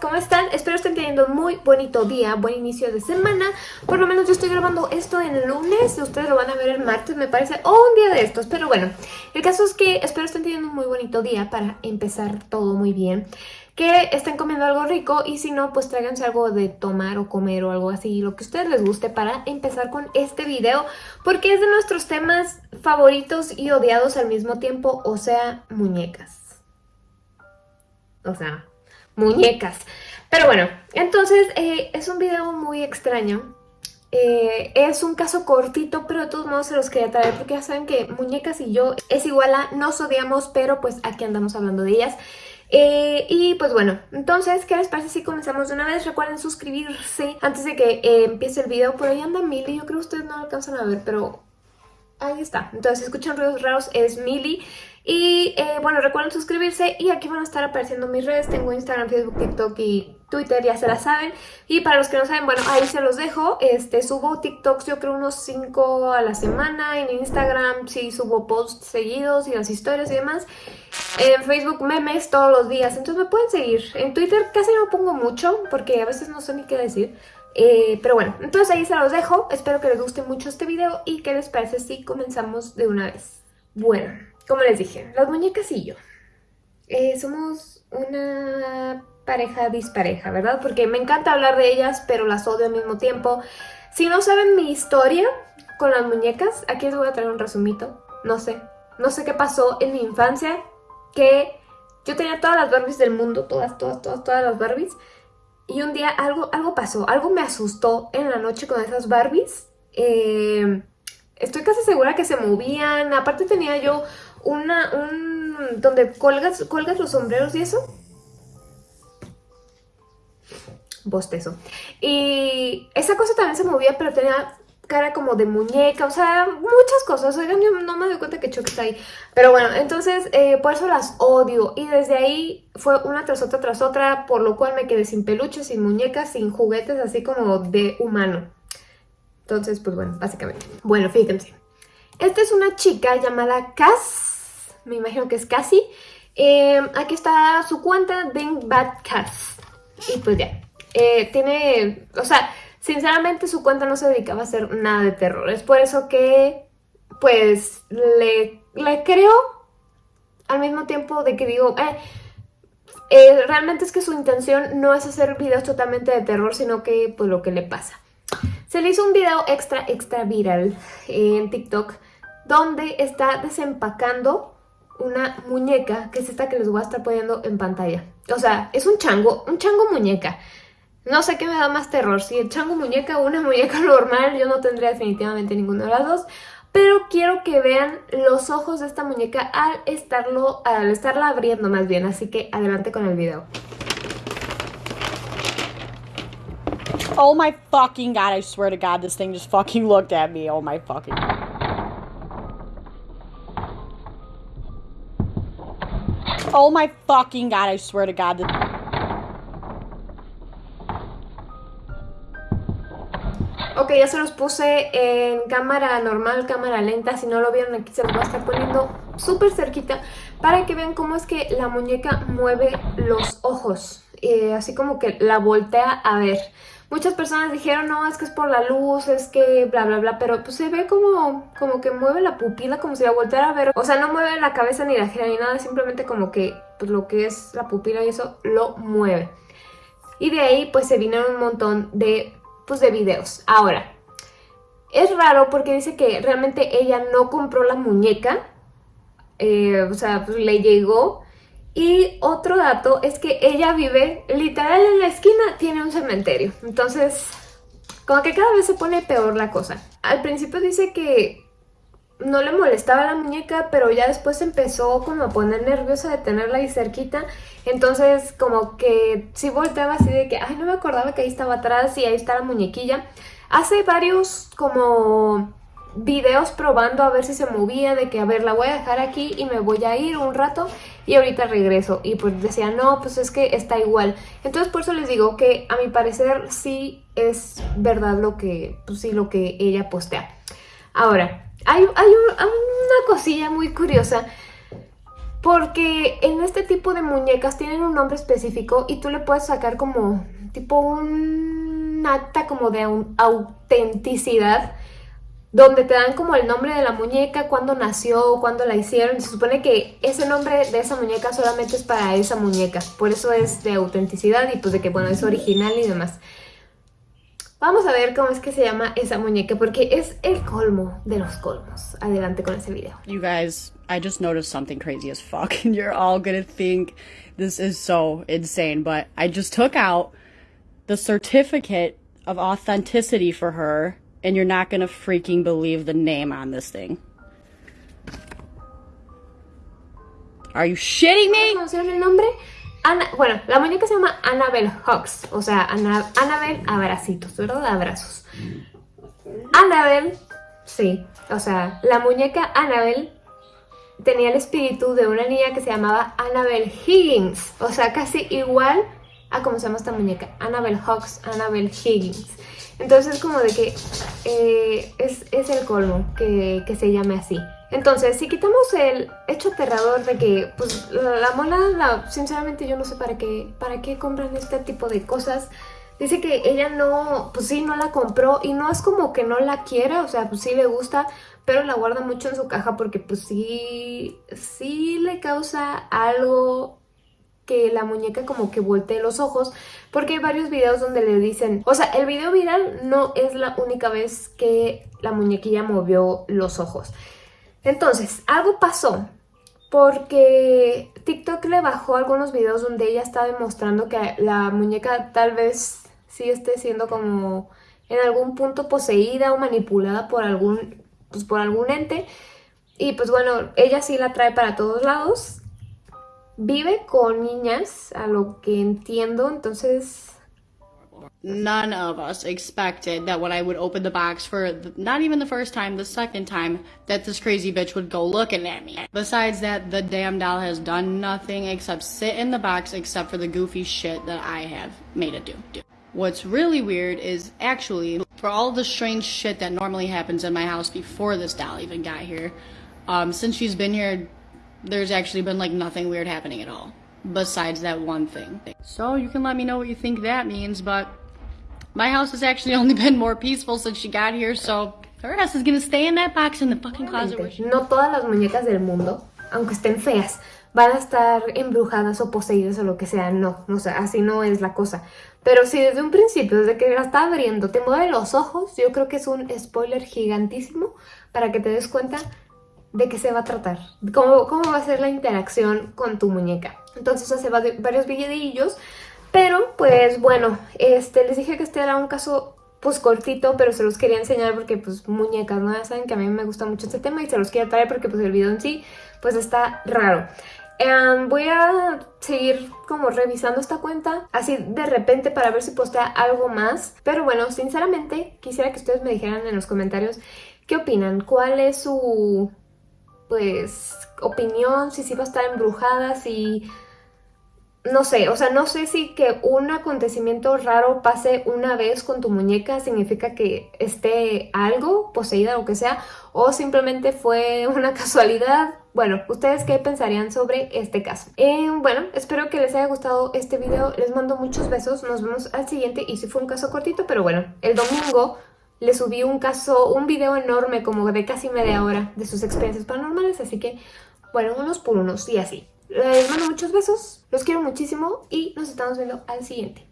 ¿cómo están? Espero estén teniendo un muy bonito día, buen inicio de semana Por lo menos yo estoy grabando esto el lunes, ustedes lo van a ver el martes me parece, o un día de estos Pero bueno, el caso es que espero estén teniendo un muy bonito día para empezar todo muy bien que estén comiendo algo rico y si no, pues tráiganse algo de tomar o comer o algo así, lo que a ustedes les guste para empezar con este video, porque es de nuestros temas favoritos y odiados al mismo tiempo, o sea, muñecas. O sea, muñecas. Pero bueno, entonces eh, es un video muy extraño. Eh, es un caso cortito, pero de todos modos se los quería traer porque ya saben que muñecas y yo es igual a nos odiamos, pero pues aquí andamos hablando de ellas. Eh, y pues bueno, entonces, ¿qué les parece si comenzamos de una vez? Recuerden suscribirse antes de que empiece el video. Por ahí anda Mili, yo creo que ustedes no lo alcanzan a ver, pero ahí está. Entonces, si escuchan ruidos raros, es Mili. Y eh, bueno, recuerden suscribirse y aquí van a estar apareciendo mis redes. Tengo Instagram, Facebook, TikTok y Twitter, ya se la saben. Y para los que no saben, bueno, ahí se los dejo. Este, subo TikToks yo creo unos 5 a la semana. En Instagram sí subo posts seguidos y las historias y demás. En Facebook memes todos los días, entonces me pueden seguir. En Twitter casi no pongo mucho porque a veces no sé ni qué decir. Eh, pero bueno, entonces ahí se los dejo. Espero que les guste mucho este video y que les parece si comenzamos de una vez. Bueno, como les dije, las muñecas y yo eh, somos una pareja dispareja, ¿verdad? Porque me encanta hablar de ellas, pero las odio al mismo tiempo. Si no saben mi historia con las muñecas, aquí les voy a traer un resumito. No sé, no sé qué pasó en mi infancia, que yo tenía todas las Barbies del mundo, todas, todas, todas, todas las Barbies. Y un día algo, algo pasó, algo me asustó en la noche con esas Barbies. Eh, estoy casi segura que se movían. Aparte tenía yo una, un, donde colgas, colgas los sombreros y eso. Bostezo. Y esa cosa también se movía, pero tenía cara como de muñeca, o sea, muchas cosas. Oigan, yo no me doy cuenta que Chuck está ahí. Pero bueno, entonces eh, por eso las odio. Y desde ahí fue una tras otra tras otra, por lo cual me quedé sin peluches, sin muñecas, sin juguetes, así como de humano. Entonces, pues bueno, básicamente. Bueno, fíjense. Esta es una chica llamada Cass, me imagino que es Cassie. Eh, aquí está su cuenta, Ding Bad Cass. Y pues ya, eh, tiene, o sea, sinceramente su cuenta no se dedicaba a hacer nada de terror. Es por eso que, pues, le, le creo al mismo tiempo de que digo, eh, eh, realmente es que su intención no es hacer videos totalmente de terror, sino que, pues, lo que le pasa. Se le hizo un video extra, extra viral en TikTok donde está desempacando una muñeca, que es esta que les voy a estar poniendo en pantalla. O sea, es un chango, un chango muñeca. No sé qué me da más terror, si el chango muñeca o una muñeca normal, yo no tendría definitivamente ninguna de las dos. Pero quiero que vean los ojos de esta muñeca al, estarlo, al estarla abriendo más bien, así que adelante con el video. Oh my fucking god, I swear to god, this thing just fucking looked at me. Oh my fucking... Oh my fucking god, I swear to god. Ok, ya se los puse en cámara normal, cámara lenta. Si no lo vieron aquí se los voy a estar poniendo súper cerquita para que vean cómo es que la muñeca mueve los ojos. Eh, así como que la voltea a ver. Muchas personas dijeron, no, es que es por la luz, es que bla, bla, bla, pero pues se ve como, como que mueve la pupila, como si la volteara a ver. O sea, no mueve la cabeza ni la gira ni nada, simplemente como que pues, lo que es la pupila y eso lo mueve. Y de ahí pues se vinieron un montón de, pues, de videos. Ahora, es raro porque dice que realmente ella no compró la muñeca, eh, o sea, pues le llegó y otro dato es que ella vive literal en la esquina, tiene un cementerio. Entonces, como que cada vez se pone peor la cosa. Al principio dice que no le molestaba la muñeca, pero ya después empezó como a poner nerviosa de tenerla ahí cerquita. Entonces, como que sí volteaba así de que, ay, no me acordaba que ahí estaba atrás y ahí está la muñequilla. Hace varios como videos probando a ver si se movía, de que a ver, la voy a dejar aquí y me voy a ir un rato y ahorita regreso. Y pues decía, no, pues es que está igual. Entonces por eso les digo que a mi parecer sí es verdad lo que, pues sí, lo que ella postea. Ahora, hay, hay una cosilla muy curiosa Porque en este tipo de muñecas tienen un nombre específico y tú le puedes sacar como tipo un acta como de autenticidad donde te dan como el nombre de la muñeca, cuándo nació, cuándo la hicieron. Se supone que ese nombre de esa muñeca solamente es para esa muñeca. Por eso es de autenticidad y pues de que, bueno, es original y demás. Vamos a ver cómo es que se llama esa muñeca, porque es el colmo de los colmos. Adelante con ese video. You guys, I just noticed something crazy as fuck, and you're all gonna think this is so insane, but I just took out the certificate of authenticity for her and you're not gonna freaking believe the name on this thing. Are you shitting me? el nombre? Ana, bueno, la muñeca se llama Annabelle Hawks, o sea, Ana, Annabelle abracitos, ¿verdad? Abrazos. Annabelle, sí, o sea, la muñeca Annabelle tenía el espíritu de una niña que se llamaba Annabelle Higgins, o sea, casi igual a cómo se llama esta muñeca, Annabelle Hawks, Annabelle Higgins. Entonces como de que eh, es, el colmo que, se llame así. Entonces, si quitamos el hecho aterrador de que, pues, la, mola, sinceramente yo no sé para qué, para qué compran este tipo de cosas. Dice que ella no, pues sí, no la compró y no es como que no la quiera, o sea, pues sí le gusta, pero la guarda mucho en su caja porque pues sí, sí le causa algo que la muñeca como que voltee los ojos porque hay varios videos donde le dicen, o sea, el video viral no es la única vez que la muñequilla movió los ojos. Entonces, algo pasó porque TikTok le bajó algunos videos donde ella está demostrando que la muñeca tal vez sí esté siendo como en algún punto poseída o manipulada por algún, pues por algún ente. Y pues bueno, ella sí la trae para todos lados vive con niñas, a lo que entiendo, entonces... None of us expected that when I would open the box for the, not even the first time, the second time, that this crazy bitch would go looking at me. Besides that, the damn doll has done nothing except sit in the box except for the goofy shit that I have made it do. do. What's really weird is actually, for all the strange shit that normally happens in my house before this doll even got here, um, since she's been here there's actually been like nothing weird happening at all besides that one thing. So you can let me know what you think that means, but my house has actually only been more peaceful since she got here, so her ass is gonna stay in that box in the fucking closet. No todas las muñecas del mundo, aunque estén feas, van a estar embrujadas o poseídas o lo que sea, no, o sea, así no es la cosa. Pero si desde un principio, desde que la está abriendo, te mueve los ojos, yo creo que es un spoiler gigantísimo para que te des cuenta de qué se va a tratar, cómo, cómo va a ser la interacción con tu muñeca. Entonces hace varios videillos, pero pues bueno, este, les dije que este era un caso pues cortito, pero se los quería enseñar porque pues muñecas, ¿no? Ya saben que a mí me gusta mucho este tema y se los quiero traer porque pues el video en sí pues está raro. Em, voy a seguir como revisando esta cuenta así de repente para ver si postea algo más. Pero bueno, sinceramente quisiera que ustedes me dijeran en los comentarios qué opinan, cuál es su pues, opinión, si sí va a estar embrujada, si... No sé, o sea, no sé si que un acontecimiento raro pase una vez con tu muñeca significa que esté algo, poseída o que sea, o simplemente fue una casualidad. Bueno, ¿ustedes qué pensarían sobre este caso? Eh, bueno, espero que les haya gustado este video, les mando muchos besos, nos vemos al siguiente y si fue un caso cortito, pero bueno, el domingo le subí un caso, un video enorme como de casi media hora de sus experiencias paranormales, así que, bueno, unos por unos y así. Les mando muchos besos, los quiero muchísimo y nos estamos viendo al siguiente.